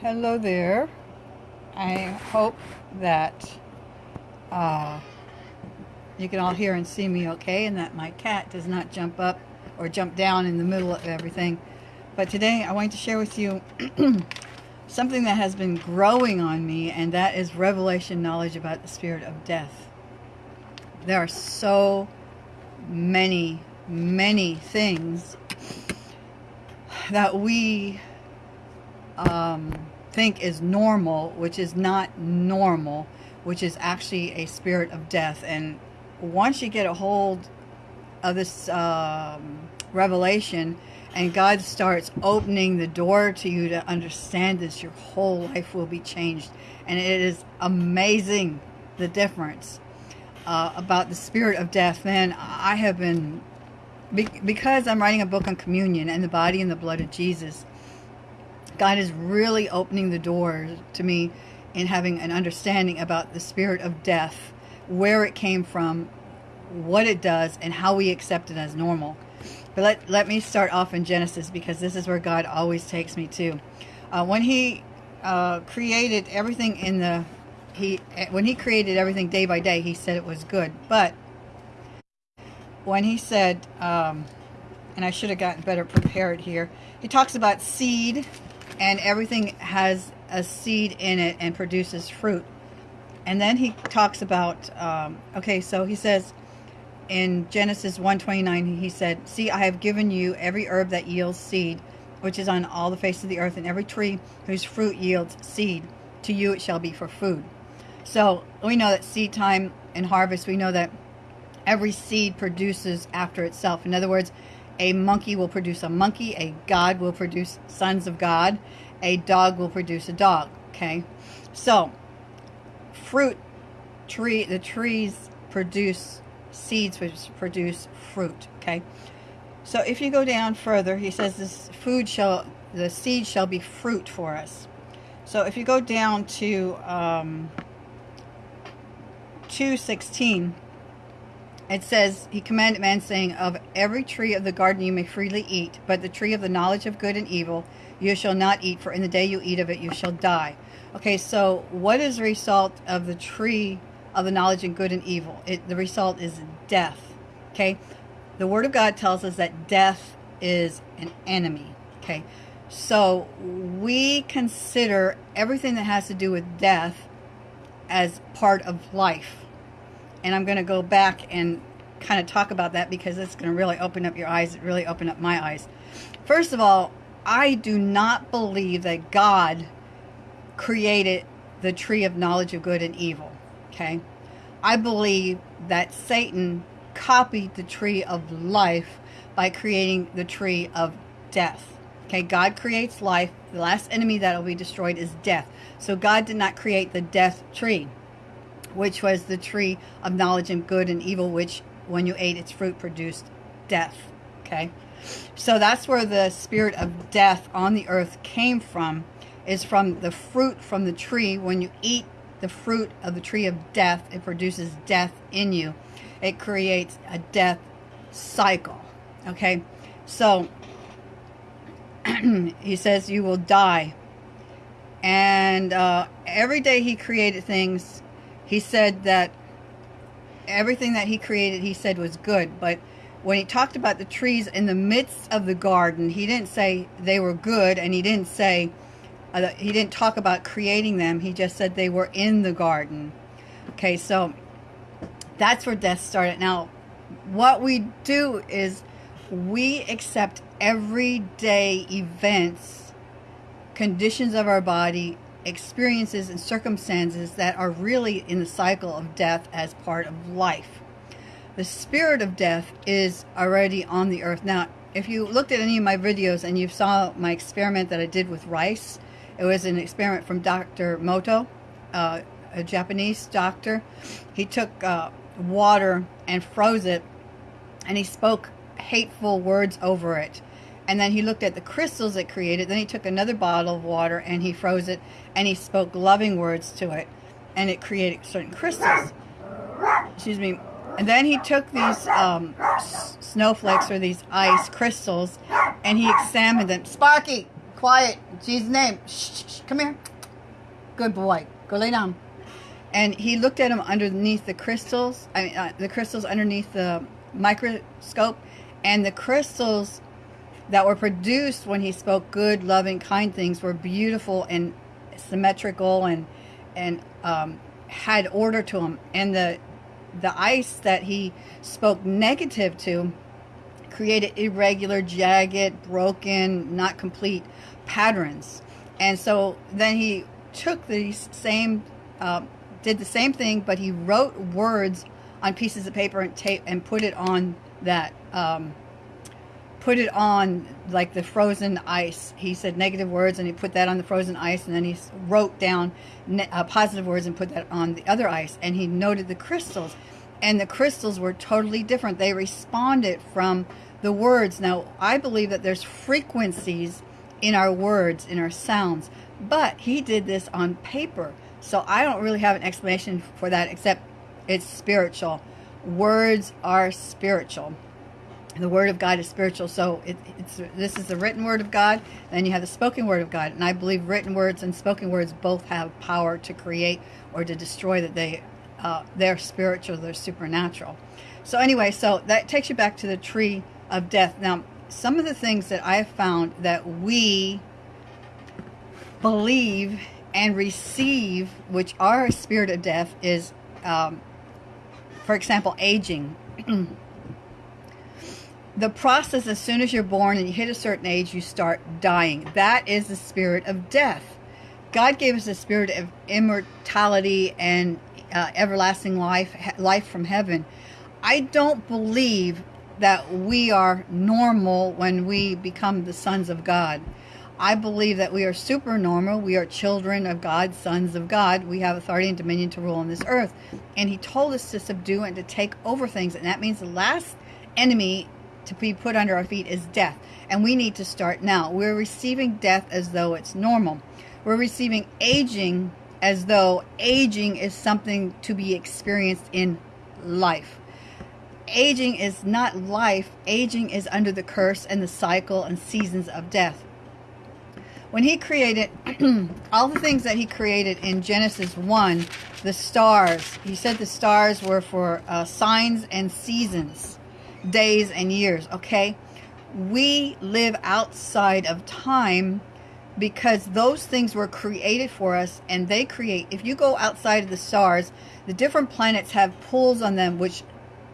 Hello there. I hope that uh, you can all hear and see me okay and that my cat does not jump up or jump down in the middle of everything. But today I want to share with you something that has been growing on me and that is revelation knowledge about the spirit of death. There are so many, many things that we um, think is normal, which is not normal, which is actually a spirit of death. And once you get a hold of this um, revelation and God starts opening the door to you to understand this, your whole life will be changed. And it is amazing the difference uh, about the spirit of death. Then I have been, because I'm writing a book on communion and the body and the blood of Jesus, God is really opening the doors to me in having an understanding about the spirit of death, where it came from, what it does, and how we accept it as normal. But let, let me start off in Genesis because this is where God always takes me to. Uh, when he uh, created everything in the, he when he created everything day by day, he said it was good. But when he said, um, and I should have gotten better prepared here, he talks about seed and everything has a seed in it and produces fruit. And then he talks about, um, okay, so he says in Genesis 1.29, he said, See, I have given you every herb that yields seed, which is on all the face of the earth, and every tree whose fruit yields seed. To you it shall be for food. So we know that seed time and harvest, we know that every seed produces after itself. In other words, a monkey will produce a monkey. A God will produce sons of God. A dog will produce a dog. Okay. So, fruit tree, the trees produce seeds which produce fruit. Okay. So if you go down further, he says this food shall, the seed shall be fruit for us. So if you go down to um, 216, it says, He commanded man, saying, Of every tree of the garden you may freely eat, but the tree of the knowledge of good and evil you shall not eat, for in the day you eat of it you shall die. Okay, so what is the result of the tree of the knowledge of good and evil? It, the result is death. Okay, the Word of God tells us that death is an enemy. Okay, so we consider everything that has to do with death as part of life and I'm going to go back and kind of talk about that because it's going to really open up your eyes, really open up my eyes. First of all, I do not believe that God created the tree of knowledge of good and evil. Okay? I believe that Satan copied the tree of life by creating the tree of death. Okay, God creates life. The last enemy that will be destroyed is death. So God did not create the death tree which was the tree of knowledge and good and evil, which when you ate its fruit produced death. Okay. So that's where the spirit of death on the earth came from, is from the fruit from the tree. When you eat the fruit of the tree of death, it produces death in you. It creates a death cycle. Okay. So he says you will die. And uh, every day he created things he said that everything that he created, he said was good. But when he talked about the trees in the midst of the garden, he didn't say they were good, and he didn't say, uh, he didn't talk about creating them. He just said they were in the garden. Okay, so that's where death started. Now, what we do is we accept everyday events, conditions of our body, experiences and circumstances that are really in the cycle of death as part of life. The spirit of death is already on the earth. Now, if you looked at any of my videos and you saw my experiment that I did with rice, it was an experiment from Dr. Emoto, uh, a Japanese doctor. He took uh, water and froze it, and he spoke hateful words over it and then he looked at the crystals it created. Then he took another bottle of water and he froze it and he spoke loving words to it. And it created certain crystals. Excuse me. And then he took these um, snowflakes or these ice crystals and he examined them. Sparky, quiet, Jesus' name. Shh, shh, shh. Come here. Good boy. Go lay down. And he looked at him underneath the crystals, I mean, uh, the crystals underneath the microscope, and the crystals that were produced when he spoke good, loving, kind things were beautiful and symmetrical and and um, had order to them. And the the ice that he spoke negative to created irregular, jagged, broken, not complete patterns. And so then he took these same, uh, did the same thing, but he wrote words on pieces of paper and tape and put it on that um, put it on like the frozen ice. He said negative words and he put that on the frozen ice and then he wrote down uh, positive words and put that on the other ice and he noted the crystals and the crystals were totally different. They responded from the words. Now, I believe that there's frequencies in our words, in our sounds, but he did this on paper. So I don't really have an explanation for that except it's spiritual. Words are spiritual the word of God is spiritual. So it, it's this is the written word of God. Then you have the spoken word of God, and I believe written words and spoken words both have power to create or to destroy. That they uh, they're spiritual, they're supernatural. So anyway, so that takes you back to the tree of death. Now, some of the things that I have found that we believe and receive, which are a spirit of death, is, um, for example, aging. the process as soon as you're born and you hit a certain age you start dying. That is the spirit of death. God gave us a spirit of immortality and uh, everlasting life life from heaven. I don't believe that we are normal when we become the sons of god. I believe that we are super normal we are children of god sons of god. We have authority and dominion to rule on this earth. And he told us to subdue and to take over things. And that means the last enemy to be put under our feet is death. And we need to start now. We're receiving death as though it's normal. We're receiving aging as though aging is something to be experienced in life. Aging is not life. Aging is under the curse and the cycle and seasons of death. When he created all the things that he created in Genesis 1, the stars, he said the stars were for uh, signs and seasons days and years, okay? We live outside of time because those things were created for us and they create, if you go outside of the stars, the different planets have pulls on them which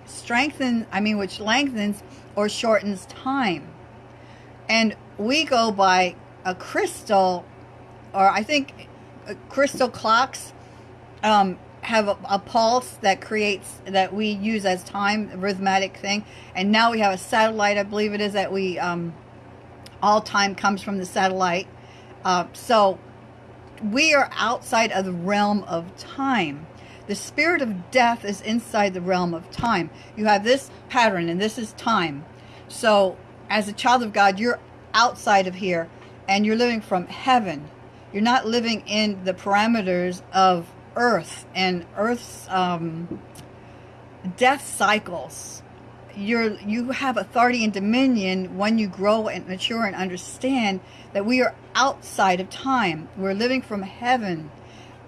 strengthen, I mean, which lengthens or shortens time. And we go by a crystal, or I think uh, crystal clocks um, have a, a, pulse that creates that we use as time arithmetic thing. And now we have a satellite i believe it is that we um, all time comes from the satellite. Uh, so we are outside of the realm of time. The spirit of death is inside the realm of time. You have this pattern and this is time. So as a child of god you're outside of here and you're living from heaven. You're not living in the parameters of Earth and Earth's um, death cycles. You're you have authority and dominion when you grow and mature and understand that we are outside of time. We're living from heaven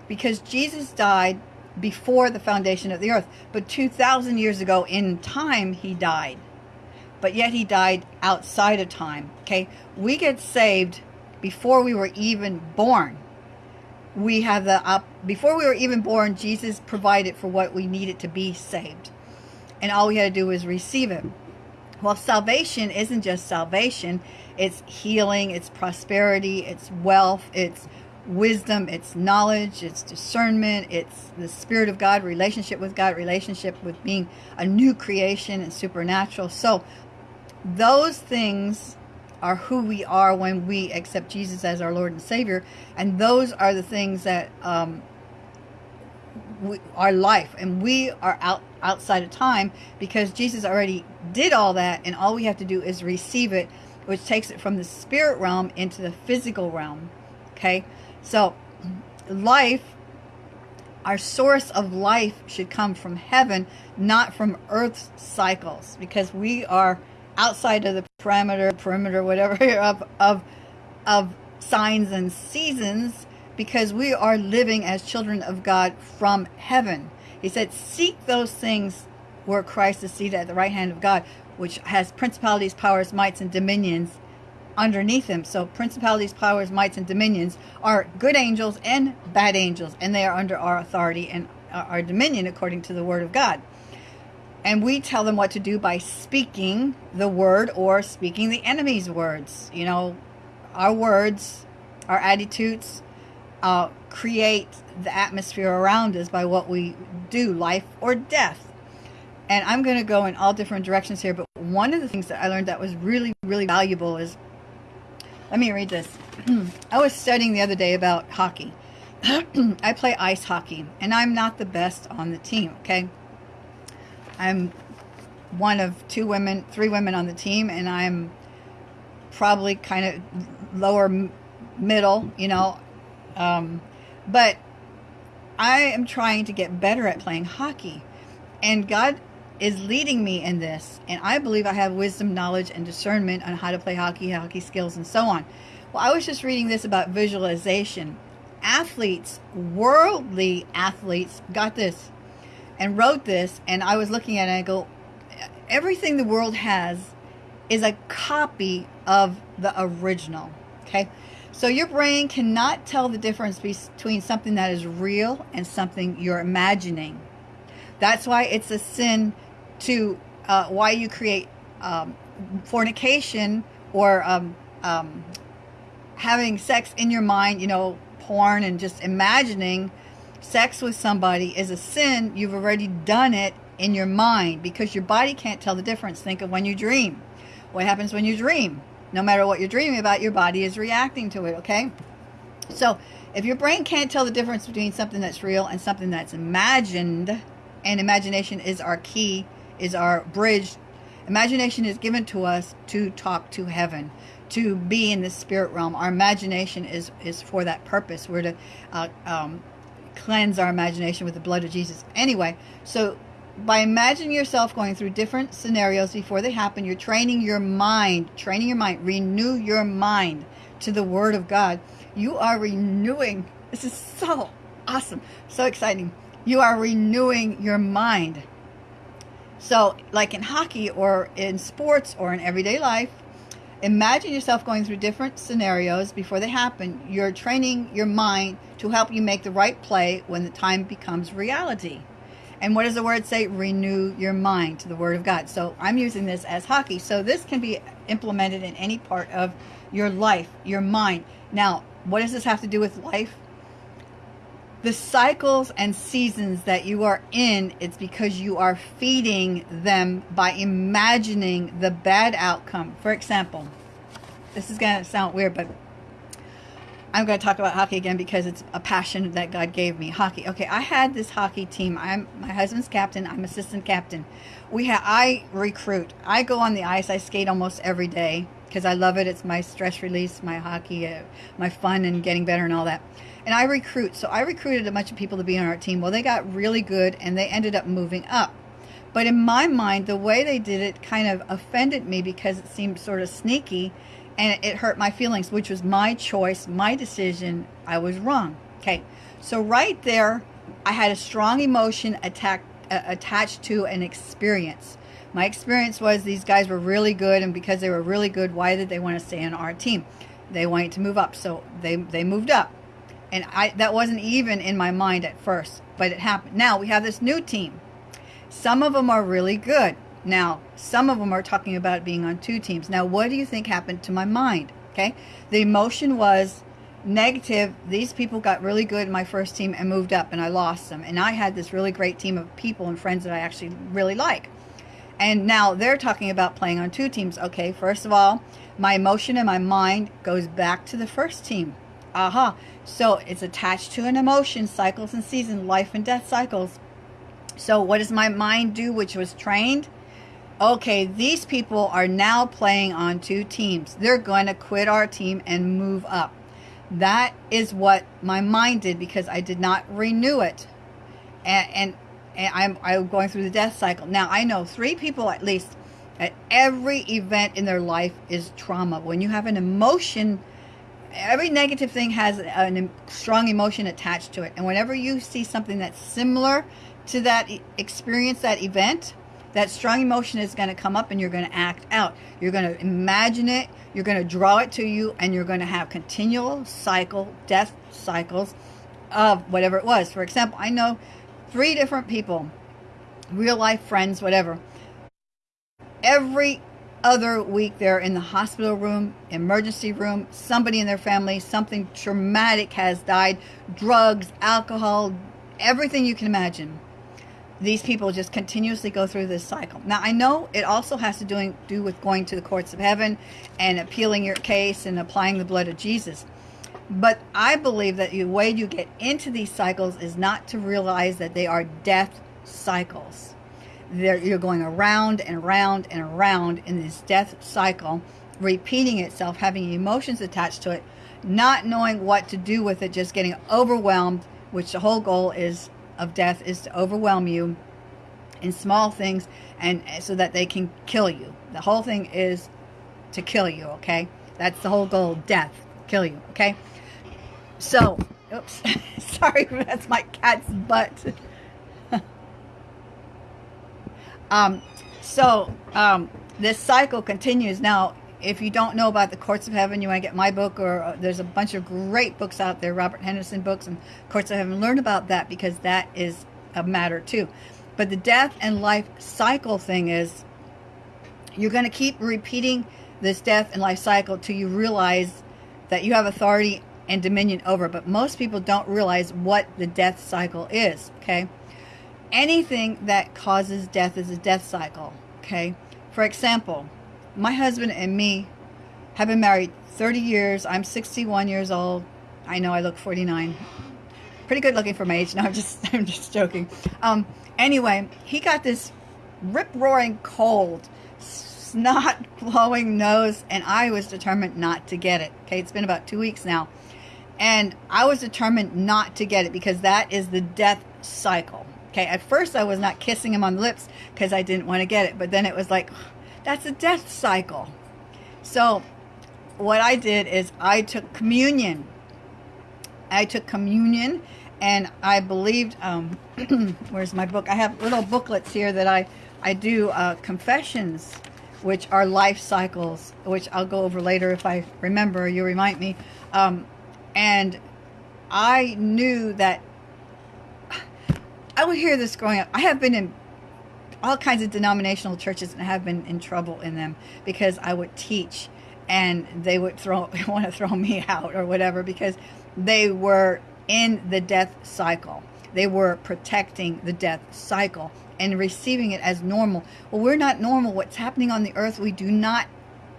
because Jesus died before the foundation of the earth. But 2,000 years ago in time, he died. But yet he died outside of time. Okay? We get saved before we were even born we have the up before we were even born jesus provided for what we needed to be saved. And all we had to do was receive it well salvation isn't just salvation. It's healing it's prosperity it's wealth it's wisdom it's knowledge it's discernment it's the spirit of god relationship with god relationship with being a new creation and supernatural. So those things are who we are when we accept Jesus as our Lord and Savior. And those are the things that um, we, our life. And we are out outside of time because Jesus already did all that. And all we have to do is receive it, which takes it from the spirit realm into the physical realm. Okay? So life our source of life should come from heaven, not from earth's cycles, because we are outside of the parameter, perimeter, whatever of of of signs and seasons because we are living as children of God from heaven. He said, Seek those things where Christ is seated at the right hand of God, which has principalities, powers, mights, and dominions underneath him. So principalities, powers, mights, and dominions are good angels and bad angels, and they are under our authority and our dominion according to the word of God. And we tell them what to do by speaking the word or speaking the enemy's words. You know, our words, our attitudes uh, create the atmosphere around us by what we do, life or death. And I'm going to go in all different directions here, but one of the things that I learned that was really, really valuable is let me read this. I was studying the other day about hockey. I play ice hockey, and I'm not the best on the team, okay? I'm one of two women, three women on the team, and I'm probably kind of lower middle, you know. Um, but I am trying to get better at playing hockey. And God is leading me in this. And I believe I have wisdom, knowledge, and discernment on how to play hockey, hockey skills, and so on. Well, I was just reading this about visualization. Athletes, worldly athletes, got this and wrote this. And I was looking at it and I go, everything the world has is a copy of the original. Okay. So your brain cannot tell the difference between something that is real and something you're imagining. That's why it's a sin to uh, why you create um, fornication or um, um, having sex in your mind, you know, porn and just imagining sex with somebody is a sin. You've already done it in your mind because your body can't tell the difference. Think of when you dream. What happens when you dream? No matter what you're dreaming about, your body is reacting to it, okay? So if your brain can't tell the difference between something that's real and something that's imagined, and imagination is our key is our bridge. Imagination is given to us to talk to heaven, to be in the spirit realm. Our imagination is, is for that purpose. We're to uh, um, cleanse our imagination with the blood of Jesus. Anyway, so by imagining yourself going through different scenarios before they happen, you're training your mind, training your mind, renew your mind to the Word of God. You are renewing. This is so awesome, so exciting. You are renewing your mind so, like in hockey or in sports or in everyday life, imagine yourself going through different scenarios before they happen. You're training your mind to help you make the right play when the time becomes reality. And what does the word say? Renew your mind to the word of God. So I'm using this as hockey. So this can be implemented in any part of your life, your mind. Now, what does this have to do with life? The cycles and seasons that you are in, it's because you are feeding them by imagining the bad outcome. For example, this is going to sound weird, but I'm going to talk about hockey again because it's a passion that God gave me. Hockey. Okay, I had this hockey team. I'm my husband's captain. I'm assistant captain. We have I recruit. I go on the ice. I skate almost every day because I love it. It's my stress release, my hockey, uh, my fun, and getting better and all that and I recruit. So I recruited a bunch of people to be on our team. Well, they got really good and they ended up moving up. But in my mind, the way they did it kind of offended me because it seemed sort of sneaky and it hurt my feelings, which was my choice, my decision. I was wrong. Okay. So right there, I had a strong emotion attack, uh, attached to an experience. My experience was these guys were really good, and because they were really good, why did they want to stay on our team? They wanted to move up, so they, they moved up and I that wasn't even in my mind at first, but it happened. Now we have this new team. Some of them are really good. Now, some of them are talking about being on two teams. Now, what do you think happened to my mind? Okay. The emotion was negative. These people got really good in my first team and moved up and I lost them. And I had this really great team of people and friends that I actually really like. And now they're talking about playing on two teams. Okay, first of all, my emotion and my mind goes back to the first team. Aha. Uh-huh. So it's attached to an emotion, cycles and seasons, life and death cycles. So what does my mind do, which was trained? Okay, these people are now playing on two teams. They're going to quit our team and move up. That is what my mind did because I did not renew it. And, and, and I'm, I'm going through the death cycle. Now, I know three people at least at every event in their life is trauma. When you have an emotion every negative thing has a strong emotion attached to it. And whenever you see something that's similar to that experience, that event, that strong emotion is going to come up and you're going to act out. You're going to imagine it, you're going to draw it to you, and you're going to have continual cycle, death cycles of whatever it was. For example, I know three different people, real life friends, whatever. Every other week they're in the hospital room, emergency room, somebody in their family, something traumatic has died, drugs, alcohol, everything you can imagine these people just continuously go through this cycle. Now, I know it also has to do, do with going to the courts of heaven and appealing your case and applying the blood of Jesus. But I believe that the way you get into these cycles is not to realize that they are death cycles. They're, you're going around and around and around in this death cycle, repeating itself, having emotions attached to it, not knowing what to do with it, just getting overwhelmed, which the whole goal is of death is to overwhelm you in small things and so that they can kill you. The whole thing is to kill you, okay? That's the whole goal, death, kill you, okay? So, oops, sorry, that's my cat's butt. Um, so, um, this cycle continues. Now, if you don't know about the Courts of Heaven, you want to get my book, or uh, there's a bunch of great books out there, Robert Henderson books and Courts of Heaven. Learn about that because that is a matter too. But the death and life cycle thing is you're going to keep repeating this death and life cycle till you realize that you have authority and dominion over. But most people don't realize what the death cycle is, okay? Anything that causes death is a death cycle, okay? For example, my husband and me have been married 30 years. I'm 61 years old. I know I look 49. Pretty good looking for my age. No, I'm just I'm just joking. Um, anyway, he got this rip roaring cold, snot blowing nose, and I was determined not to get it. Okay, it's been about two weeks now. And I was determined not to get it because that is the death cycle. Okay, at first I was not kissing him on the lips because I didn't want to get it, but then it was like, that's a death cycle. So what I did is I took communion. I took communion and I believed, um, where's my book? I have little booklets here that I, I do uh, confessions, which are life cycles, which I'll go over later if I remember, you remind me. Um, and I knew that would hear this growing up. I have been in all kinds of denominational churches and have been in trouble in them because I would teach and they would throw want to throw me out or whatever because they were in the death cycle. They were protecting the death cycle and receiving it as normal. Well, we're not normal. What's happening on the earth, we do not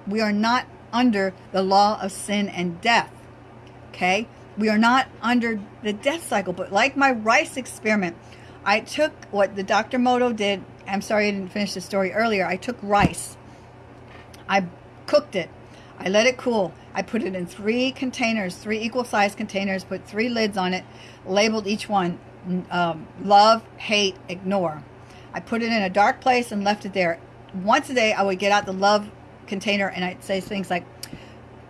we are not under the law of sin and death. Okay? We are not under the death cycle, but like my rice experiment, I took what the Dr. Emoto did I'm sorry I didn't finish the story earlier. I took rice. I cooked it. I let it cool. I put it in three containers, three equal size containers, put three lids on it, labeled each one um, love, hate, ignore. I put it in a dark place and left it there. Once a day, I would get out the love container and I'd say things like,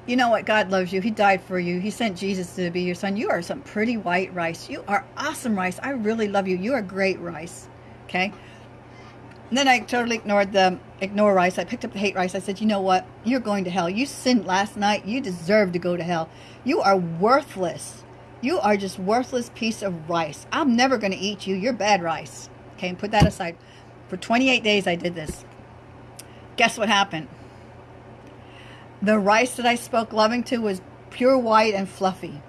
you know what? God loves you. He died for you. He sent Jesus to be your son. You are some pretty white rice. You are awesome rice. I really love you. You are great rice. Okay. And then I totally ignored the ignore rice. I picked up the hate rice. I said, you know what? You're going to hell. You sinned last night. You deserve to go to hell. You are worthless. You are just worthless piece of rice. I'm never going to eat you. You're bad rice. Okay, and put that aside. For 28 days I did this. Guess what happened? The rice that I spoke loving to was pure white and fluffy.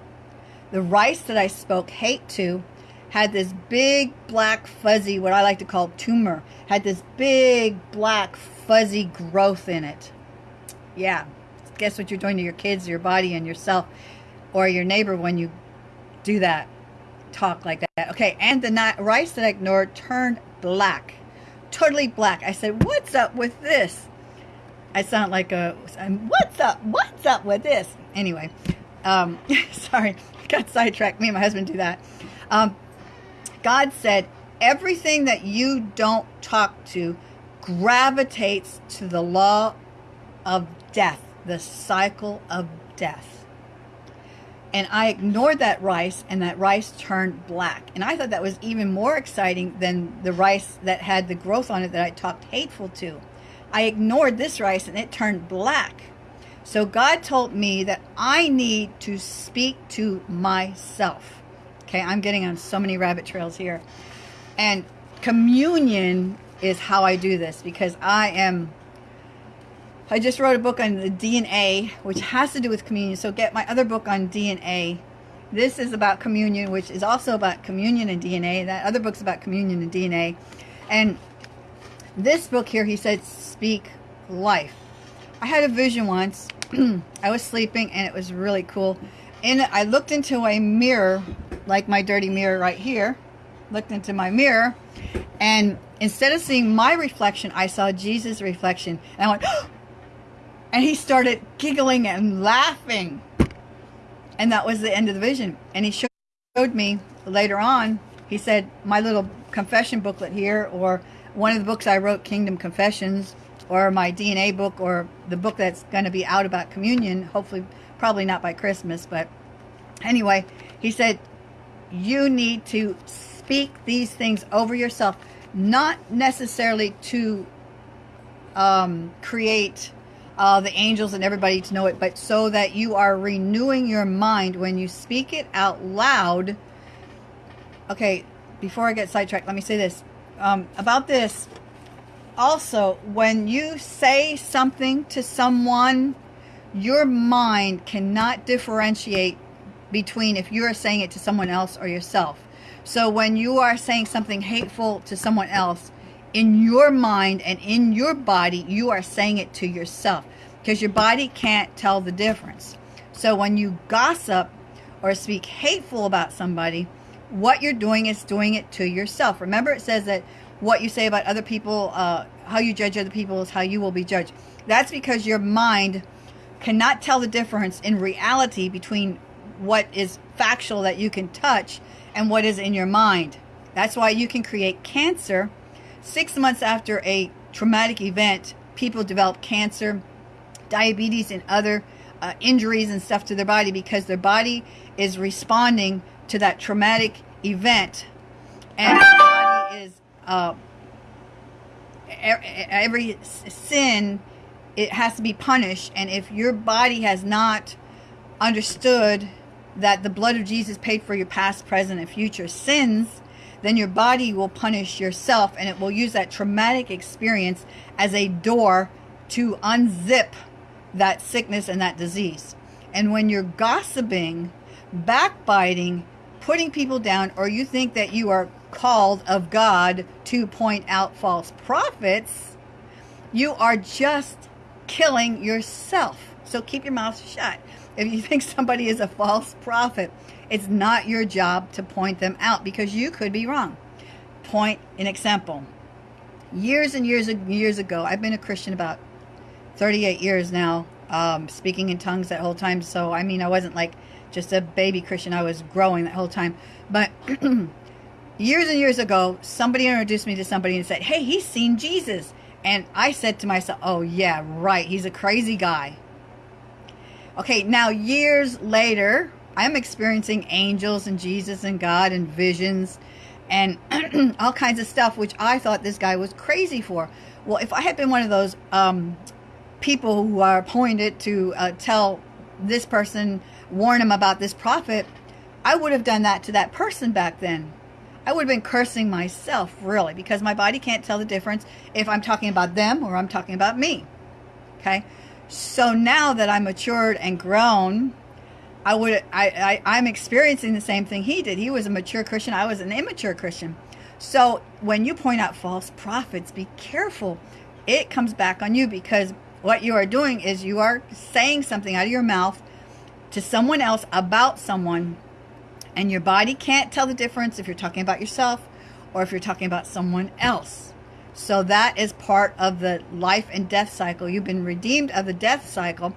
The rice that I spoke hate to had this big black fuzzy, what I like to call tumor, had this big black fuzzy growth in it. Yeah, guess what you're doing to your kids, your body, and yourself, or your neighbor when you do that, talk like that. Okay, and the rice that I ignored turned black, totally black. I said, what's up with this? I sound like a, what's up, what's up with this? Anyway, um, sorry, got sidetracked. Me and my husband do that. Um, God said, everything that you don't talk to gravitates to the law of death, the cycle of death. and I ignored that rice and that rice turned black. And I thought that was even more exciting than the rice that had the growth on it that I talked hateful to. I ignored this rice and it turned black. So God told me that I need to speak to myself. Okay, I'm getting on so many rabbit trails here. And communion is how I do this because I am I just wrote a book on the DNA, which has to do with communion. So get my other book on DNA. This is about communion, which is also about communion and DNA. That other book's about communion and DNA. And this book here, he said, speak life. I had a vision once. I was sleeping and it was really cool. And I looked into a mirror, like my dirty mirror right here. Looked into my mirror. And instead of seeing my reflection, I saw Jesus' reflection. And I went, and he started giggling and laughing. And that was the end of the vision. And he showed me later on, he said, my little confession booklet here, or one of the books I wrote, Kingdom Confessions, or my DNA book, or the book that's going to be out about communion, hopefully, probably not by Christmas, but anyway, he said, you need to speak these things over yourself, not necessarily to um, create uh, the angels and everybody to know it, but so that you are renewing your mind when you speak it out loud. Okay, before I get sidetracked, let me say this. Um, about this, also, when you say something to someone, your mind cannot differentiate between if you are saying it to someone else or yourself. So when you are saying something hateful to someone else, in your mind and in your body, you are saying it to yourself because your body can't tell the difference. So when you gossip or speak hateful about somebody, what you're doing is doing it to yourself. Remember, it says that what you say about other people, uh, how you judge other people is how you will be judged. That's because your mind cannot tell the difference in reality between what is factual that you can touch and what is in your mind. That's why you can create cancer Six months after a traumatic event, people develop cancer, diabetes, and other uh, injuries and stuff to their body because their body is responding to that traumatic event. And the body is, uh, every sin, it has to be punished. And if your body has not understood that the blood of Jesus paid for your past, present, and future sins, then your body will punish yourself and it will use that traumatic experience as a door to unzip that sickness and that disease. And when you're gossiping, backbiting, putting people down, or you think that you are called of God to point out false prophets, you are just killing yourself. So keep your mouth shut. If you think somebody is a false prophet, it's not your job to point them out because you could be wrong. Point an example. Years and years and years ago, I've been a Christian about 38 years now, um, speaking in tongues that whole time. So, I mean, I wasn't like just a baby Christian. I was growing that whole time. But years and years ago, somebody introduced me to somebody and said, hey, he's seen Jesus. And I said to myself, oh, yeah, right. He's a crazy guy. Okay, now years later, I'm experiencing angels and Jesus and God and visions and all kinds of stuff, which I thought this guy was crazy for. Well, if I had been one of those um, people who are appointed to uh, tell this person, warn him about this prophet, I would have done that to that person back then. I would have been cursing myself, really, because my body can't tell the difference if I'm talking about them or I'm talking about me. Okay? So now that I'm matured and grown, I would I, I I'm experiencing the same thing he did. He was a mature Christian. I was an immature Christian. So when you point out false prophets, be careful. It comes back on you because what you are doing is you are saying something out of your mouth to someone else about someone and your body can't tell the difference if you're talking about yourself or if you're talking about someone else. So that is part of the life and death cycle. You've been redeemed of the death cycle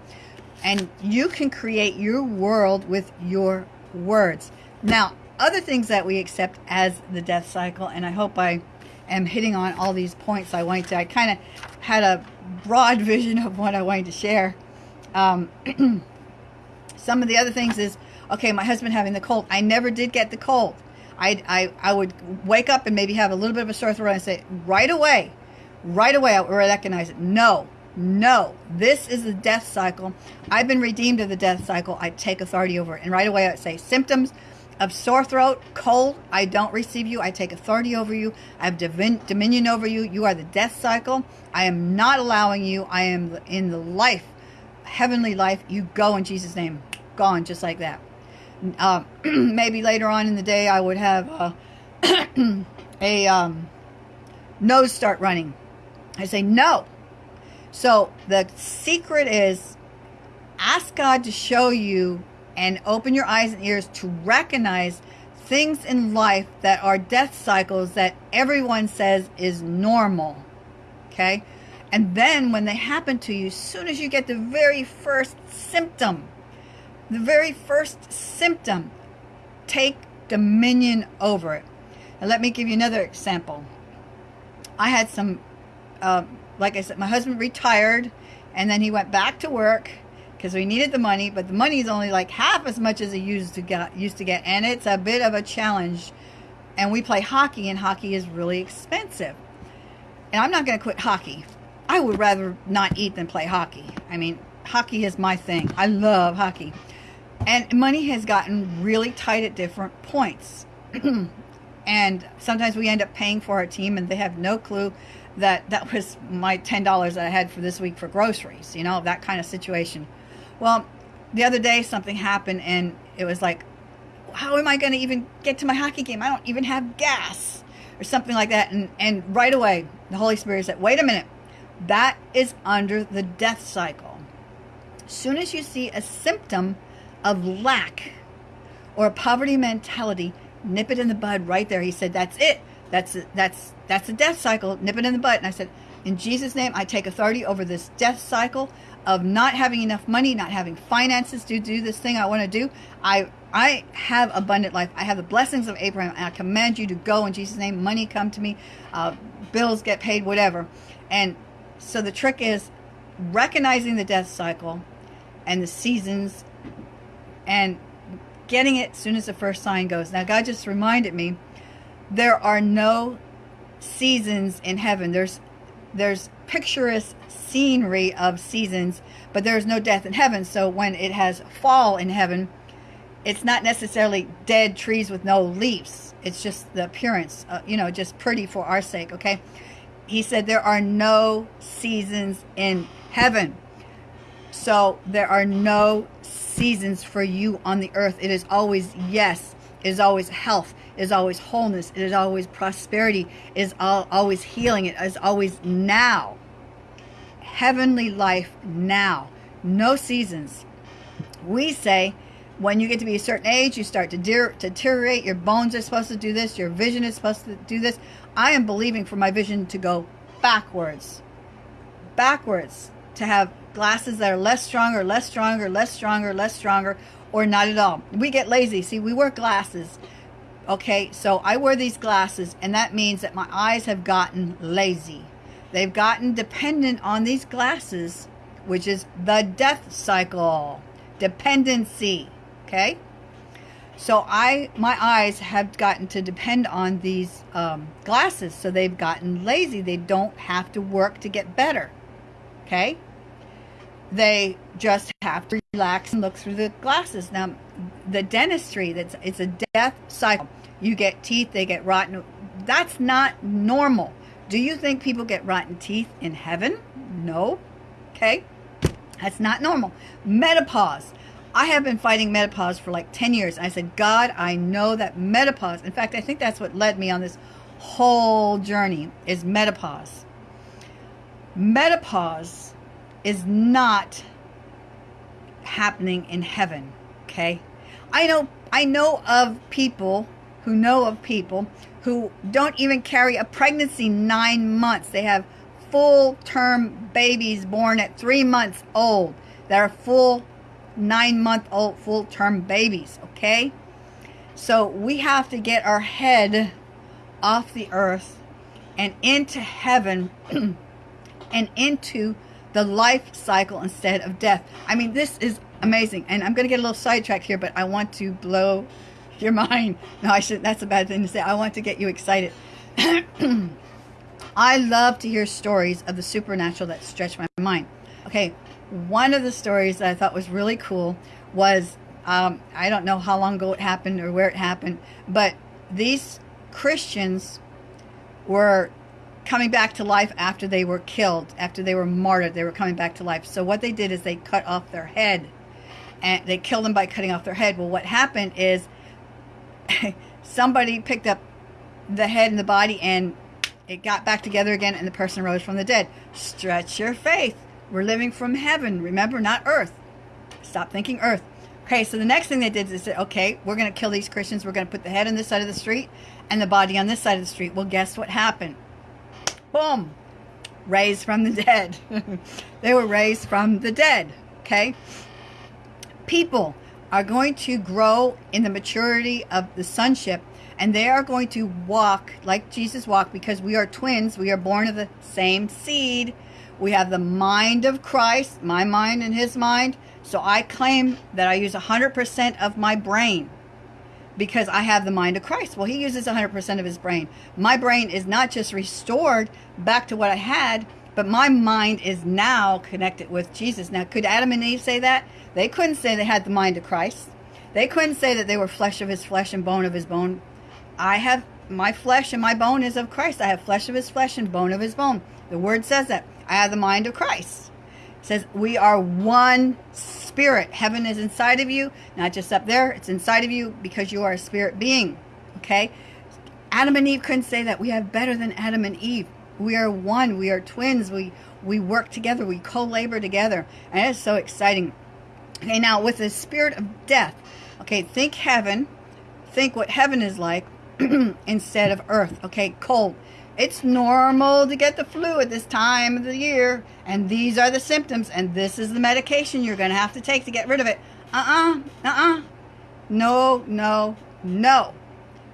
and you can create your world with your words. Now, other things that we accept as the death cycle, and I hope I am hitting on all these points I wanted to. I kind of had a broad vision of what I wanted to share. Um, some of the other things is, Okay, my husband having the cold. I never did get the cold. I, I, I would wake up and maybe have a little bit of a sore throat and say, right away, right away, I recognize it. No, no, this is the death cycle. I've been redeemed of the death cycle. I take authority over it. And right away, I say, symptoms of sore throat, cold, I don't receive you. I take authority over you. I have divin- dominion over you. You are the death cycle. I am not allowing you. I am in the life, heavenly life. You go in Jesus' name. Gone just like that. Uh, maybe later on in the day, I would have uh, a um, nose start running. I say, no. So the secret is ask God to show you and open your eyes and ears to recognize things in life that are death cycles that everyone says is normal. Okay? And then when they happen to you, as soon as you get the very first symptom, the very first symptom, take dominion over it. And let me give you another example. I had some, uh, like I said, my husband retired and then he went back to work because we needed the money, but the money is only like half as much as he used to get, used to get, and it's a bit of a challenge. And we play hockey, and hockey is really expensive. And I'm not going to quit hockey. I would rather not eat than play hockey. I mean, hockey is my thing. I love hockey. And money has gotten really tight at different points. and sometimes we end up paying for our team, and they have no clue that that was my $10 that I had for this week for groceries, you know, that kind of situation. Well, the other day something happened and it was like, how am I going to even get to my hockey game? I don't even have gas or something like that. And, and right away, the Holy Spirit said, wait a minute. That is under the death cycle. Soon as you see a symptom of lack or a poverty mentality, nip it in the bud right there. He said, that's it. That's, that's, that's a death cycle. Nip it in the bud. And I said, in Jesus' name, I take authority over this death cycle of not having enough money, not having finances to do this thing I want to do. I I have abundant life. I have the blessings of Abraham. I command you to go in Jesus' name. Money come to me, uh, bills get paid, whatever. And so the trick is recognizing the death cycle and the seasons and getting it as soon as the first sign goes. Now, God just reminded me there are no seasons in heaven. There's there's picturesque scenery of seasons, but there's no death in heaven. So when it has fall in heaven, it's not necessarily dead trees with no leaves. It's just the appearance, uh, you know, just pretty for our sake, okay? He said there are no seasons in heaven. So there are no seasons for you on the earth. It is always yes. It is always health. It is always wholeness. It is always prosperity. It is all, always healing. It is always now heavenly life now. No seasons. We say when you get to be a certain age, you start to deteriorate. Your bones are supposed to do this. Your vision is supposed to do this. I am believing for my vision to go backwards. Backwards. To have glasses that are less stronger, less stronger, less stronger, less stronger, or not at all. We get lazy. See, we wear glasses. Okay, so I wear these glasses, and that means that my eyes have gotten lazy. They've gotten dependent on these glasses, which is the death cycle, dependency. Okay? So I, my eyes have gotten to depend on these um, glasses. So they've gotten lazy. They don't have to work to get better. Okay? They just have to relax and look through the glasses. Now, the dentistry, that's it's a death cycle. You get teeth, they get rotten. That's not normal. Do you think people get rotten teeth in heaven? No. Okay. That's not normal. Menopause. I have been fighting menopause for like 10 years. I said, God, I know that menopause, in fact, I think that's what led me on this whole journey is menopause. Menopause is not happening in heaven, okay? I know I know of people who know of people who don't even carry a pregnancy nine months. They have full term babies born at three months old that are full nine month old full term babies. Okay. So we have to get our head off the earth and into heaven and into the life cycle instead of death. I mean, this is amazing. And I'm going to get a little sidetracked here, but I want to blow your mind. No, I should. That's a bad thing to say. I want to get you excited. I love to hear stories of the supernatural that stretch my mind. Okay, one of the stories that I thought was really cool was um, I don't know how long ago it happened or where it happened, but these Christians were coming back to life after they were killed, after they were martyred. They were coming back to life. So what they did is they cut off their head, and they killed them by cutting off their head. Well, what happened is somebody picked up the head and the body and it got back together again and the person rose from the dead. Stretch your faith. We're living from heaven. Remember, not earth. Stop thinking earth. Okay, so the next thing they did is they said, okay, we're going to kill these Christians. We're going to put the head on this side of the street and the body on this side of the street. Well, guess what happened? Boom. Raised from the dead. they were raised from the dead. Okay? People are going to grow in the maturity of the sonship and they are going to walk like Jesus walked because we are twins. We are born of the same seed. We have the mind of Christ, my mind and his mind. So I claim that I use 100% of my brain because I have the mind of Christ. Well, he uses 100% of his brain. My brain is not just restored back to what I had, but my mind is now connected with Jesus. Now, could Adam and Eve say that? They couldn't say they had the mind of Christ. They couldn't say that they were flesh of his flesh and bone of his bone. I have my flesh and my bone is of Christ. I have flesh of his flesh and bone of his bone. The word says that. I have the mind of Christ. It says we are one spirit. Heaven is inside of you, not just up there. It's inside of you because you are a spirit being. Okay? Adam and Eve couldn't say that. We have better than Adam and Eve. We are one. We are twins. We we work together. We co-labor together. And it's so exciting. Okay, now with the spirit of death. Okay, think heaven. Think what heaven is like instead of earth. Okay, cold. It's normal to get the flu at this time of the year, and these are the symptoms, and this is the medication you're going to have to take to get rid of it. Uh-uh, uh-uh. No, no, no.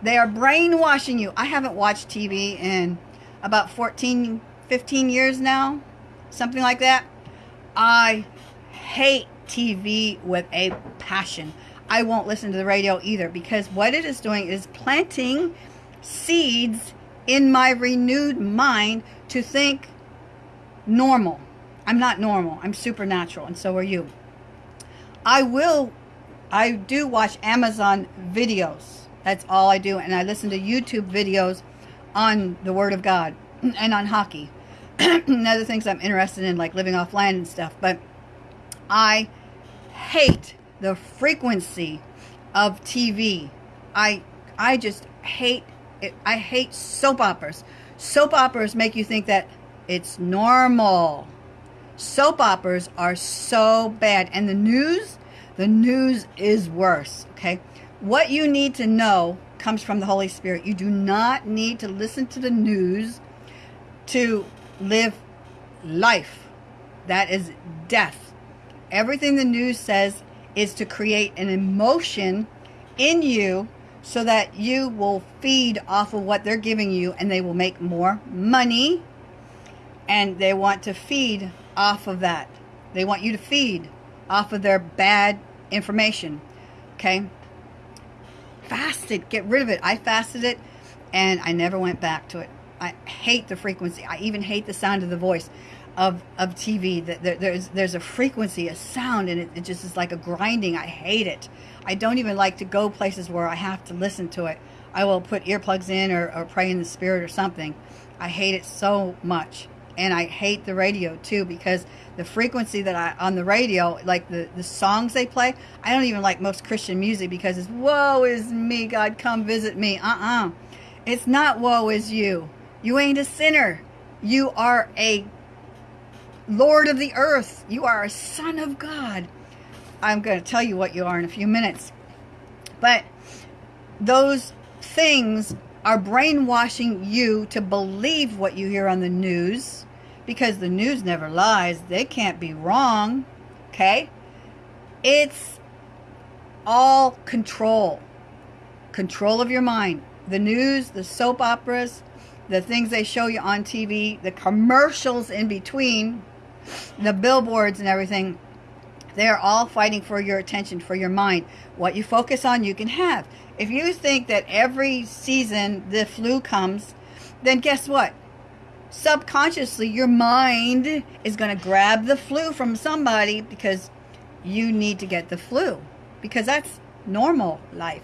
They are brainwashing you. I haven't watched TV in about 14, 15 years now, something like that. I hate TV with a passion. I won't listen to the radio either because what it is doing is planting seeds in my renewed mind to think normal. I'm not normal. I'm supernatural, and so are you. I will, I do watch Amazon videos. That's all I do. And I listen to YouTube videos on the Word of God and on hockey and other things I'm interested in, like living off land and stuff. But I hate the frequency of TV. I I just hate it. I hate soap operas. Soap operas make you think that it's normal. Soap operas are so bad. And the news, the news is worse, okay? What you need to know comes from the Holy Spirit. You do not need to listen to the news to live life. That is death. Everything the news says is to create an emotion in you so that you will feed off of what they're giving you and they will make more money and they want to feed off of that. They want you to feed off of their bad information. Okay? Fasted. Get rid of it. I fasted it and I never went back to it. I hate the frequency. I even hate the sound of the voice of, of TV. That there's there's a frequency, a sound, and it, it just is like a grinding. I hate it. I don't even like to go places where I have to listen to it. I will put earplugs in or, or pray in the spirit or something. I hate it so much. And I hate the radio too because the frequency that I on the radio, like the, the songs they play, I don't even like most Christian music because it's woe is me, God come visit me. Uh-uh. It's not woe is you. You ain't a sinner. You are a Lord of the earth. You are a son of God. I'm going to tell you what you are in a few minutes. But those things are brainwashing you to believe what you hear on the news because the news never lies. They can't be wrong. Okay? It's all control. Control of your mind. The news, the soap operas, the things they show you on TV, the commercials in between, the billboards and everything They're all fighting for your attention, for your mind. What you focus on, you can have. If you think that every season the flu comes, then guess what? Subconsciously, your mind is going to grab the flu from somebody because you need to get the flu. Because that's normal life.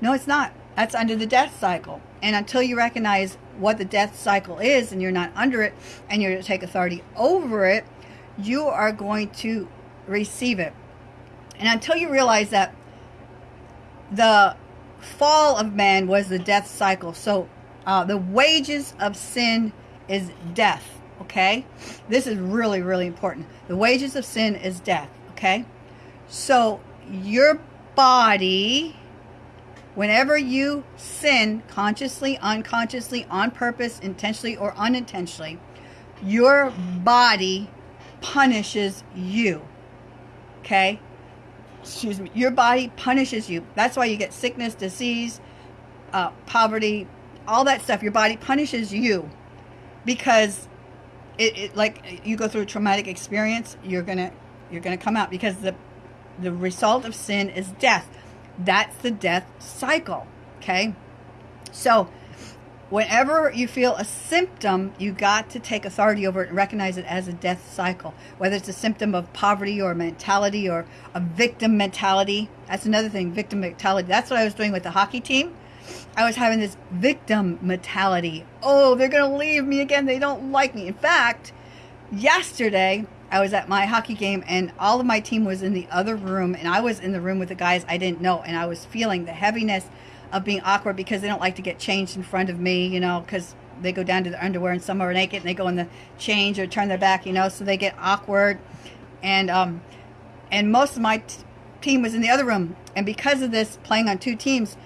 No, it's not. That's under the death cycle. And until you recognize what the death cycle is and you're not under it and you're to take authority over it, you are going to receive it. And until you realize that the fall of man was the death cycle. So uh, the wages of sin is death. Okay. This is really, really important. The wages of sin is death. Okay. So your body, whenever you sin consciously, unconsciously, on purpose, intentionally, or unintentionally, your body punishes you. Okay? Excuse me. Your body punishes you. That's why you get sickness, disease, uh, poverty, all that stuff. Your body punishes you because it, it like you go through a traumatic experience. You're gonna you're gonna come out because the the result of sin is death. That's the death cycle. Okay, so Whenever you feel a symptom, you got to take authority over it and recognize it as a death cycle. Whether it's a symptom of poverty or mentality or a victim mentality. That's another thing, victim mentality. That's what I was doing with the hockey team. I was having this victim mentality. Oh, they're going to leave me again. They don't like me. In fact, yesterday I was at my hockey game and all of my team was in the other room and I was in the room with the guys I didn't know and I was feeling the heaviness of being awkward because they don't like to get changed in front of me, you know, because they go down to the underwear and some are naked and they go in the change or turn their back, you know, so they get awkward. And um, and most of my t- team was in the other room, and because of this, playing on two teams,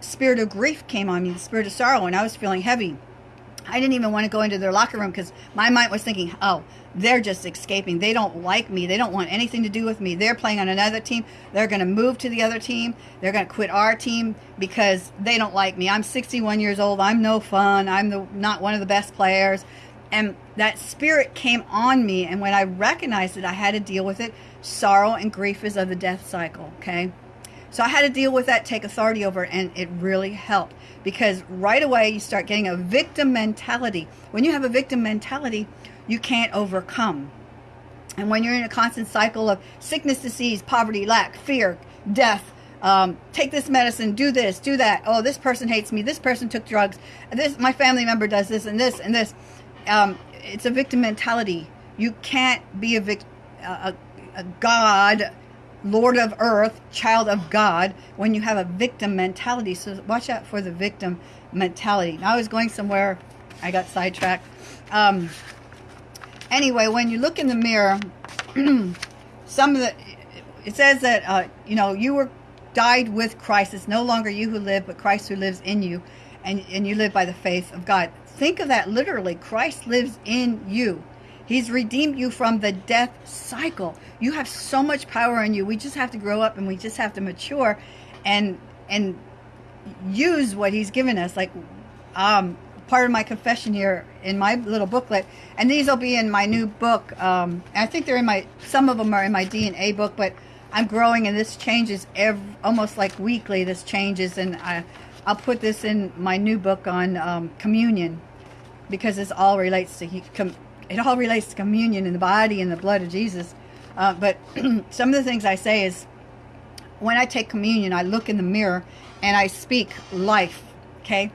spirit of grief came on me, the spirit of sorrow, and I was feeling heavy. I didn't even want to go into their locker room because my mind was thinking, oh, they're just escaping. They don't like me. They don't want anything to do with me. They're playing on another team. They're going to move to the other team. They're going to quit our team because they don't like me. I'm 61 years old. I'm no fun. I'm the, not one of the best players. And that spirit came on me. And when I recognized it, I had to deal with it. Sorrow and grief is of the death cycle. Okay. So I had to deal with that, take authority over it, and it really helped because right away you start getting a victim mentality. When you have a victim mentality, you can't overcome. And when you're in a constant cycle of sickness, disease, poverty, lack, fear, death, um, take this medicine, do this, do that. Oh, this person hates me. This person took drugs. This my family member does this and this and this. Um, it's a victim mentality. You can't be a, vic- a, a God Lord of Earth, child of God, when you have a victim mentality. So watch out for the victim mentality. Now I was going somewhere, I got sidetracked. Um, anyway, when you look in the mirror, some of the, it says that, uh, you know, you were died with Christ. It's no longer you who live, but Christ who lives in you. And, and you live by the faith of God. Think of that literally. Christ lives in you. He's redeemed you from the death cycle. You have so much power in you. We just have to grow up and we just have to mature and and use what he's given us. Like um, part of my confession here in my little booklet, and these will be in my new book. Um, I think they're in my some of them are in my DNA book, but I'm growing and this changes every, almost like weekly. This changes, and I, I'll put this in my new book on um, communion because this all relates to it all relates to communion in the body and the blood of Jesus. Uh, but some of the things I say is when I take communion, I look in the mirror and I speak life. Okay.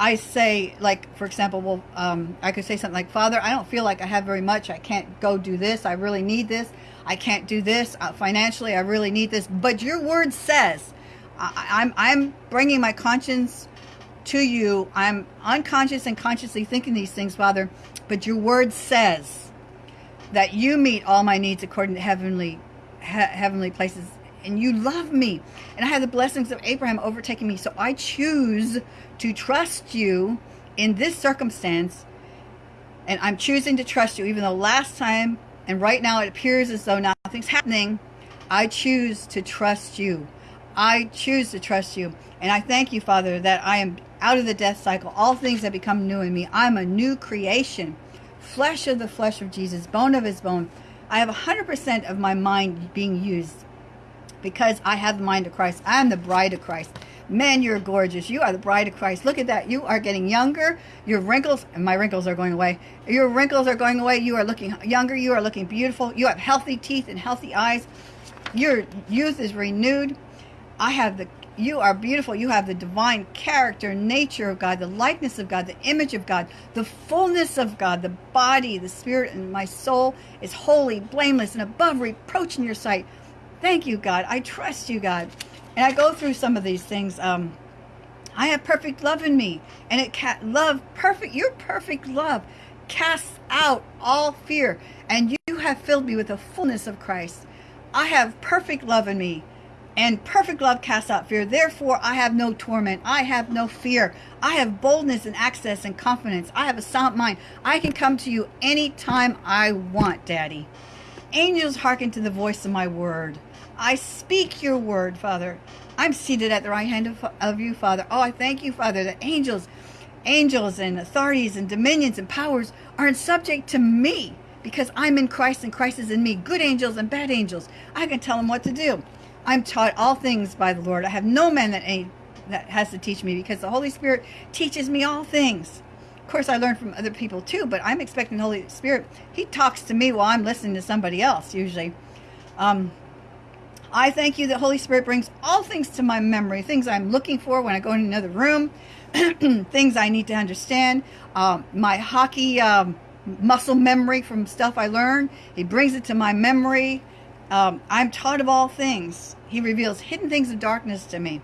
I say, like, for example, well, um, I could say something like, Father, I don't feel like I have very much. I can't go do this. I really need this. I can't do this uh, financially. I really need this. But your word says, I, I'm, I'm bringing my conscience to you. I'm unconscious and consciously thinking these things, Father. But your word says that you meet all my needs according to heavenly he- heavenly places and you love me and I have the blessings of Abraham overtaking me. So I choose to trust you in this circumstance and I'm choosing to trust you even though last time and right now it appears as though nothing's happening. I choose to trust you. I choose to trust you. And I thank you, Father, that I am out of the death cycle. All things have become new in me. I'm a new creation. Flesh of the flesh of Jesus, bone of his bone, I have 100% of my mind being used because I have the mind of Christ. I am the bride of Christ. Man, you're gorgeous. You are the bride of Christ. Look at that. You are getting younger. Your wrinkles, and my wrinkles are going away. Your wrinkles are going away. You are looking younger. You are looking beautiful. You have healthy teeth and healthy eyes. Your youth is renewed. I have the you are beautiful. You have the divine character, nature of God, the likeness of God, the image of God, the fullness of God, the body, the spirit, and my soul is holy, blameless, and above reproach in your sight. Thank you, God. I trust you, God. And I go through some of these things. Um, I have perfect love in me, and it ca- love perfect. Your perfect love casts out all fear, and you have filled me with the fullness of Christ. I have perfect love in me, and perfect love casts out fear. Therefore, I have no torment. I have no fear. I have boldness and access and confidence. I have a sound mind. I can come to you anytime I want, Daddy. Angels hearken to the voice of my word. I speak your word, Father. I'm seated at the right hand of, of you, Father. Oh, I thank you, Father, that angels, angels and authorities and dominions and powers are in subject to me because I'm in Christ and Christ is in me. Good angels and bad angels. I can tell them what to do. I'm taught all things by the Lord. I have no man that, any, that has to teach me because the Holy Spirit teaches me all things. Of course, I learn from other people too, but I'm expecting the Holy Spirit. He talks to me while I'm listening to somebody else, usually. Um, I thank you that Holy Spirit brings all things to my memory, things I'm looking for when I go in another room, things I need to understand, um, my hockey um, muscle memory from stuff I learned. He brings it to my memory. Um, I'm taught of all things. He reveals hidden things of darkness to me.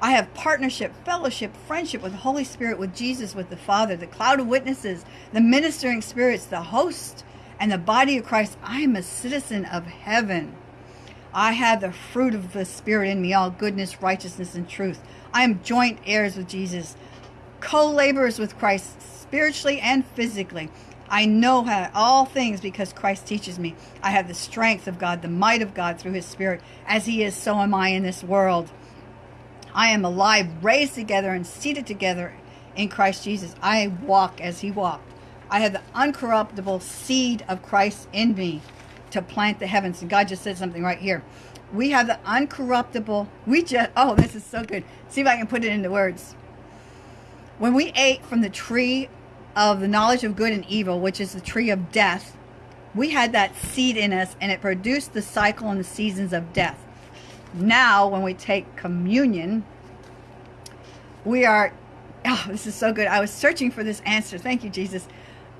I have partnership, fellowship, friendship with the Holy Spirit, with Jesus, with the Father, the cloud of witnesses, the ministering spirits, the host, and the body of Christ. I am a citizen of heaven. I have the fruit of the Spirit in me, all goodness, righteousness, and truth. I am joint heirs with Jesus, co-laborers with Christ, spiritually and physically. I know how, all things because Christ teaches me. I have the strength of God, the might of God through his Spirit. As he is, so am I in this world. I am alive, raised together, and seated together in Christ Jesus. I walk as he walked. I have the uncorruptible seed of Christ in me to plant the heavens. And God just said something right here. We have the uncorruptible, we just, oh, this is so good. See if I can put it into words. When we ate from the tree of the knowledge of good and evil, which is the tree of death, we had that seed in us and it produced the cycle and the seasons of death. Now, when we take communion, we are, oh, this is so good. I was searching for this answer. Thank you, Jesus.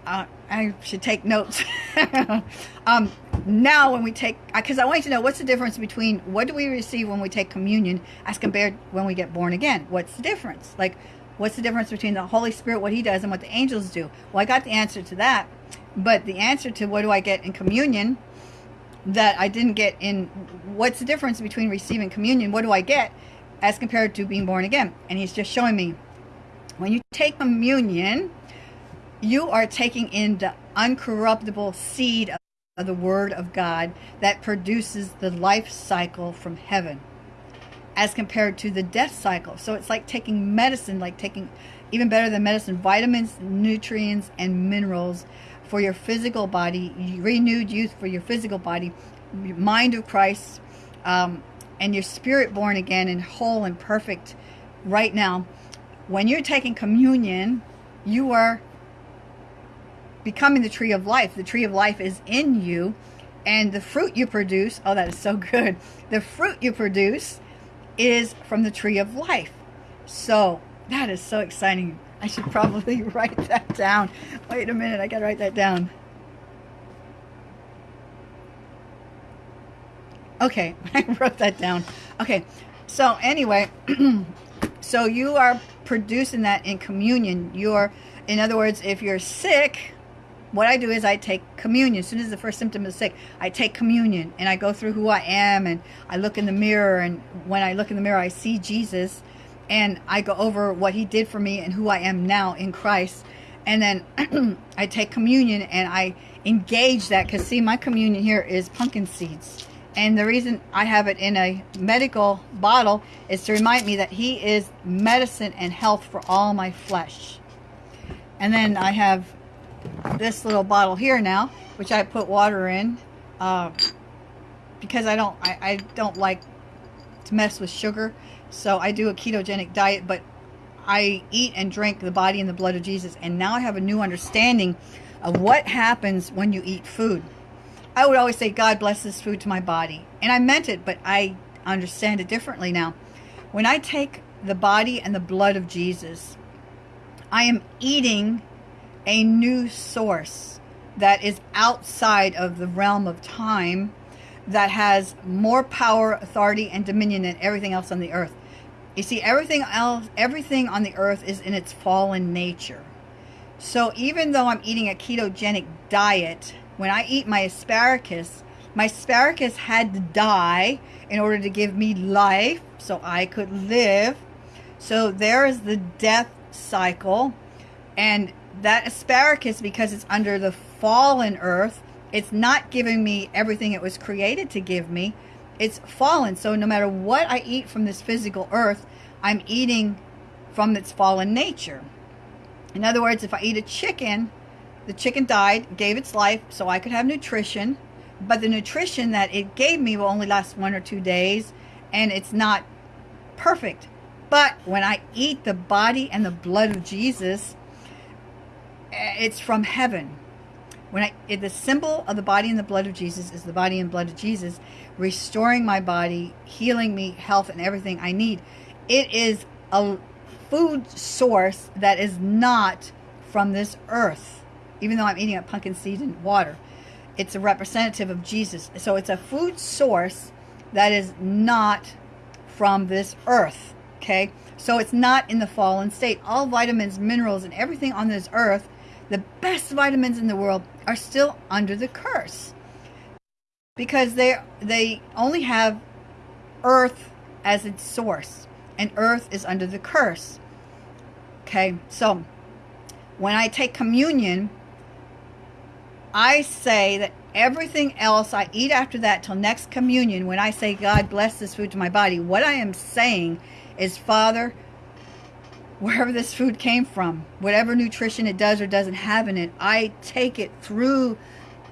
Uh, I should take notes. um, now when we take, because I want you to know what's the difference between what do we receive when we take communion as compared when we get born again? What's the difference? Like, what's the difference between the Holy Spirit, what he does, and what the angels do? Well, I got the answer to that. But the answer to what do I get in communion that I didn't get in, what's the difference between receiving communion? What do I get as compared to being born again? And he's just showing me, when you take communion, you are taking in the uncorruptible seed of the Word of God that produces the life cycle from heaven as compared to the death cycle. So it's like taking medicine, like taking even better than medicine, vitamins, nutrients, and minerals for your physical body, renewed youth for your physical body, mind of Christ, um, and your spirit born again and whole and perfect right now. When you're taking communion, you are becoming the tree of life. The tree of life is in you. And the fruit you produce, oh, that is so good. The fruit you produce is from the tree of life. So that is so exciting. I should probably write that down. Wait a minute, I gotta write that down. Okay, I wrote that down. Okay, so anyway, so you are producing that in communion. You're, in other words, if you're sick, what I do is I take communion. As soon as the first symptom is sick, I take communion and I go through who I am and I look in the mirror. And when I look in the mirror, I see Jesus and I go over what he did for me and who I am now in Christ. And then I take communion and I engage that because see, my communion here is pumpkin seeds. And the reason I have it in a medical bottle is to remind me that he is medicine and health for all my flesh. And then I have this little bottle here now, which I put water in. uh, because I don't I, I don't like to mess with sugar. So I do a ketogenic diet, but I eat and drink the body and the blood of Jesus. And now I have a new understanding of what happens when you eat food. I would always say, God bless this food to my body. And I meant it, but I understand it differently now. When I take the body and the blood of Jesus, I am eating a new source that is outside of the realm of time that has more power, authority, and dominion than everything else on the earth. You see, everything else, everything on the earth is in its fallen nature. So even though I'm eating a ketogenic diet, when I eat my asparagus, my asparagus had to die in order to give me life so I could live. So there is the death cycle. And that asparagus, because it's under the fallen earth, it's not giving me everything it was created to give me. It's fallen. So no matter what I eat from this physical earth, I'm eating from its fallen nature. In other words, if I eat a chicken, the chicken died, gave its life so I could have nutrition, but the nutrition that it gave me will only last one or two days, and it's not perfect. But when I eat the body and the blood of Jesus, Uh, it's from heaven. When I, the symbol of the body and the blood of Jesus is the body and blood of Jesus, restoring my body, healing me, health, and everything I need. It is a food source that is not from this earth, even though I'm eating a pumpkin seed and water. It's a representative of Jesus. So it's a food source that is not from this earth. Okay. So it's not in the fallen state. All vitamins, minerals, and everything on this earth the best vitamins in the world are still under the curse. Because they they only have earth as its source and earth is under the curse. Okay so when i take communion i say that everything else i eat after that till next communion when i say god bless this food to my body what i am saying is father wherever this food came from, whatever nutrition it does or doesn't have in it, I take it through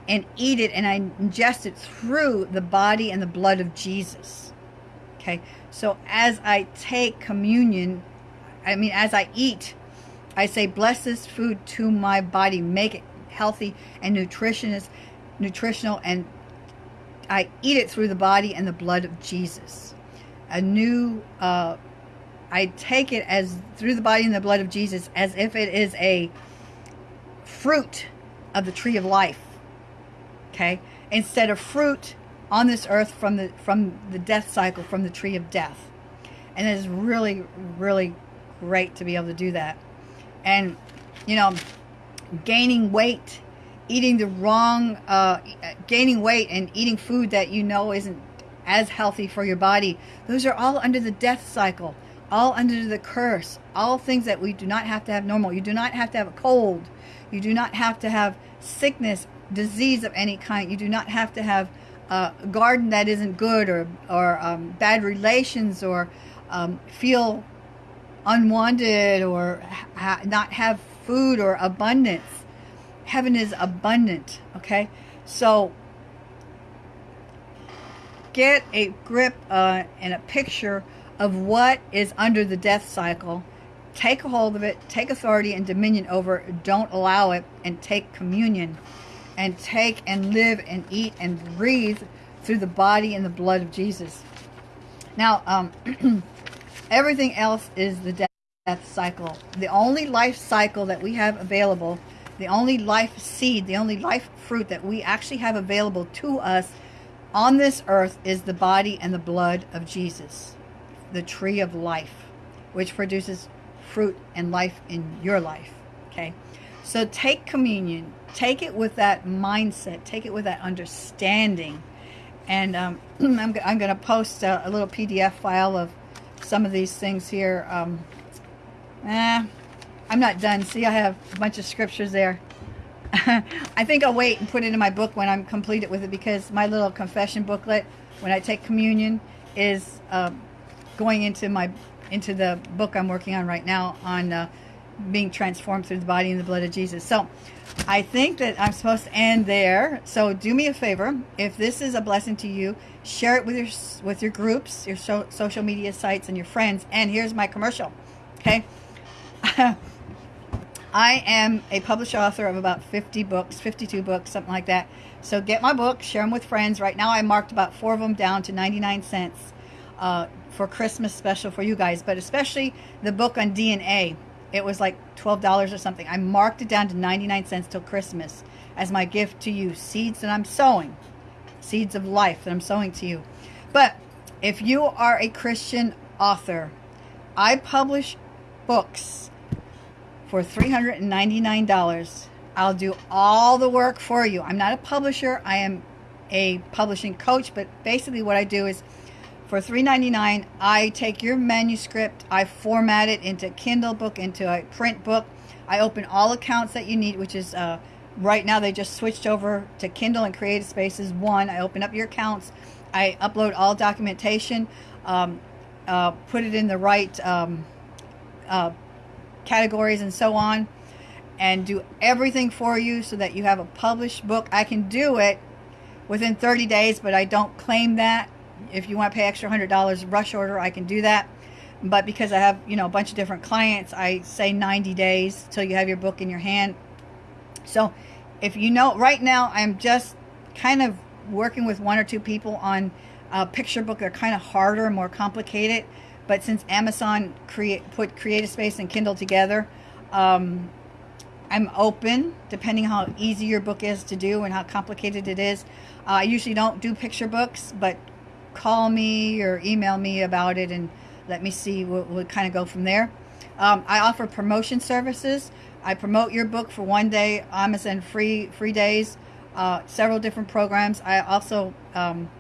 and eat it and I ingest it through the body and the blood of Jesus. Okay, so as I take communion, I mean, as I eat, I say, bless this food to my body, make it healthy and nutritious, nutritional, and I eat it through the body and the blood of Jesus. A new uh, I take it as through the body and the blood of Jesus as if it is a fruit of the tree of life. Okay? Instead of fruit on this earth from the from the death cycle from the tree of death. And it is really really great to be able to do that. And you know, gaining weight, eating the wrong uh, gaining weight and eating food that you know isn't as healthy for your body. Those are all under the death cycle all under the curse, all things that we do not have to have normal. You do not have to have a cold. You do not have to have sickness, disease of any kind. You do not have to have a garden that isn't good or, or um, bad relations or um, feel unwanted or ha not have food or abundance. Heaven is abundant, okay? So get a grip uh, and a picture of what is under the death cycle, take a hold of it, take authority and dominion over it, don't allow it, and take communion and take and live and eat and breathe through the body and the blood of Jesus. Now, um, everything else is the death cycle. The only life cycle that we have available, the only life seed, the only life fruit that we actually have available to us on this earth is the body and the blood of Jesus the tree of life, which produces fruit and life in your life. Okay. So take communion, take it with that mindset, take it with that understanding. And um, I'm, I'm going to post a, a, little PDF file of some of these things here. Um, eh, I'm not done. See, I have a bunch of scriptures there. I think I'll wait and put it in my book when I'm completed with it because my little confession booklet, when I take communion, is um, going into my into the book I'm working on right now on uh, being transformed through the body and the blood of Jesus. So I think that I'm supposed to end there. So do me a favor. If this is a blessing to you, share it with your with your groups, your so, social media sites, and your friends. And here's my commercial. Okay. I am a published author of about 50 books, 52 books, something like that. So get my book, share them with friends. Right now I marked about four of them down to 99 cents uh, for Christmas special for you guys. But especially the book on DNA. It was like $12 or something. I marked it down to 99 cents till Christmas as my gift to you. Seeds that I'm sowing. Seeds of life that I'm sowing to you. But if you are a Christian author, I publish books for $399. I'll do all the work for you. I'm not a publisher. I am a publishing coach, but basically what I do is for $3.99, I take your manuscript, I format it into Kindle book, into a print book. I open all accounts that you need, which is uh, right now they just switched over to Kindle and Creative Spaces one. I open up your accounts. I upload all documentation, um, uh, put it in the right um, uh, categories and so on, and do everything for you so that you have a published book. I can do it within 30 days, but I don't claim that if you want to pay extra hundred dollars rush order I can do that. But because I have you know a bunch of different clients I say 90 days till you have your book in your hand. So if you know right now I'm just kind of working with one or two people on a picture book. They're kind of harder more complicated. But since Amazon create put creative space and Kindle together um, I'm open depending how easy your book is to do and how complicated it is. Uh, I usually don't do picture books but call me or email me about it and let me see what we'll kind of go from there. Um, I offer promotion services. I promote your book for one day, Amazon free free days, uh, several different programs. I also, um,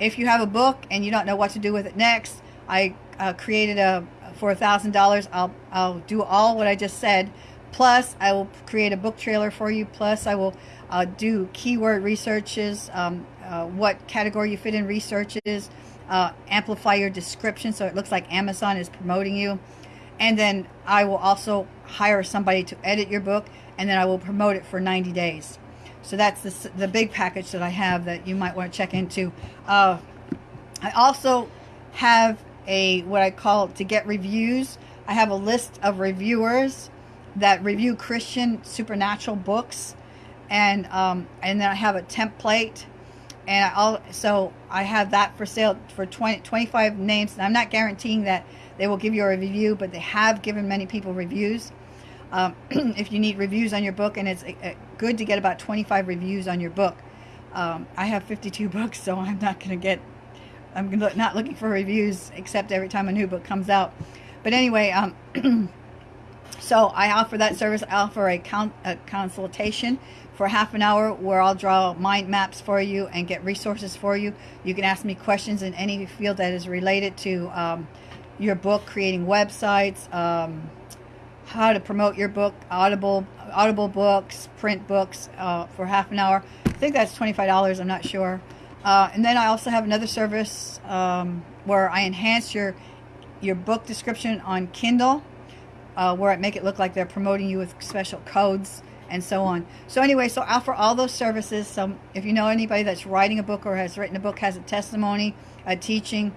if you have a book and you don't know what to do with it next, I uh, created a for a thousand dollars. I'll I'll do all what I just said. Plus, I will create a book trailer for you. Plus, I will uh, do keyword researches, um, uh, what category you fit in researches, uh, amplify your description so it looks like Amazon is promoting you. And then I will also hire somebody to edit your book and then I will promote it for 90 days. So that's the, the big package that I have that you might want to check into. Uh, I also have a what I call to get reviews. I have a list of reviewers that review Christian supernatural books and um, and then I have a template and I also I have that for sale for 20, 25 names. And I'm not guaranteeing that they will give you a review, but they have given many people reviews. Um, if you need reviews on your book, and it's uh, good to get about 25 reviews on your book. Um, I have 52 books, so I'm not going to get, I'm not looking for reviews except every time a new book comes out. But anyway, um, so I offer that service. I offer a, con a consultation for half an hour where I'll draw mind maps for you and get resources for you. You can ask me questions in any field that is related to um, your book, creating websites, um, how to promote your book, Audible, Audible books, print books uh, for half an hour. I think that's $25, I'm not sure. Uh, and then I also have another service um, where I enhance your your book description on Kindle, uh, where I make it look like they're promoting you with special codes and so on. So anyway, so I offer all those services. So if you know anybody that's writing a book or has written a book, has a testimony, a teaching,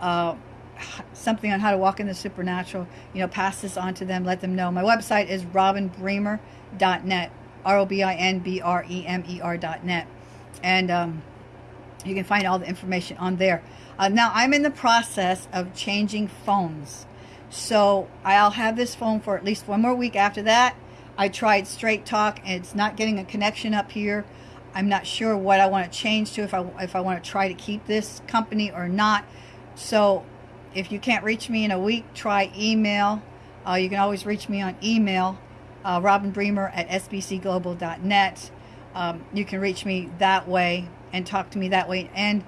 uh, something on how to walk in the supernatural, you know, pass this on to them, let them know. My website is robinbremer.net, R-O-B-I-N-B-R-E-M-E-R.net. And um, you can find all the information on there. Uh, now, I'm in the process of changing phones. So I'll have this phone for at least one more week after that I tried Straight Talk and it's not getting a connection up here. I'm not sure what I want to change to if I, if I want to try to keep this company or not. So if you can't reach me in a week, try email. Uh, you can always reach me on email, uh, Robin Bremer at sbcglobal.net. Um, you can reach me that way and talk to me that way. And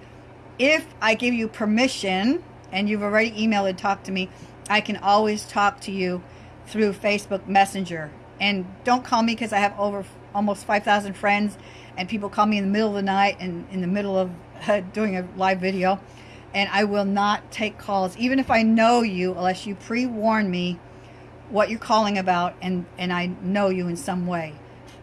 if I give you permission and you've already emailed and talked to me, I can always talk to you through Facebook Messenger and don't call me because I have over almost 5,000 friends and people call me in the middle of the night and in the middle of doing a live video and I will not take calls even if I know you unless you pre-warn me what you're calling about and and I know you in some way.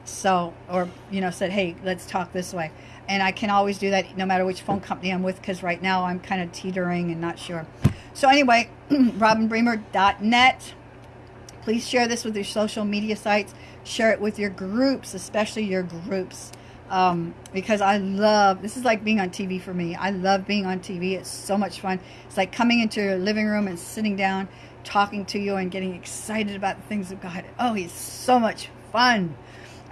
So or you know said, "Hey, let's talk this way." And I can always do that no matter which phone company I'm with cuz right now I'm kind of teetering and not sure. So anyway, robinbremer.net. Please share this with your social media sites. Share it with your groups, especially your groups. Um, because I love this is like being on TV for me. I love being on TV. It's so much fun. It's like coming into your living room and sitting down talking to you and getting excited about the things of God. Oh, he's so much fun.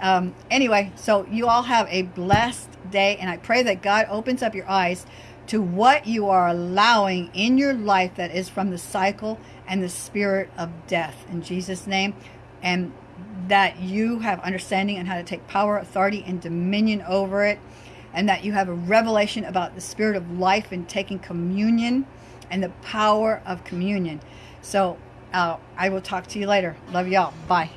Um, anyway, so you all have a blessed day, and I pray that God opens up your eyes to what you are allowing in your life that is from the cycle and the spirit of death. In Jesus' name. And that you have understanding on how to take power, authority, and dominion over it. And that you have a revelation about the spirit of life and taking communion and the power of communion. So uh, I will talk to you later. Love y'all. Bye.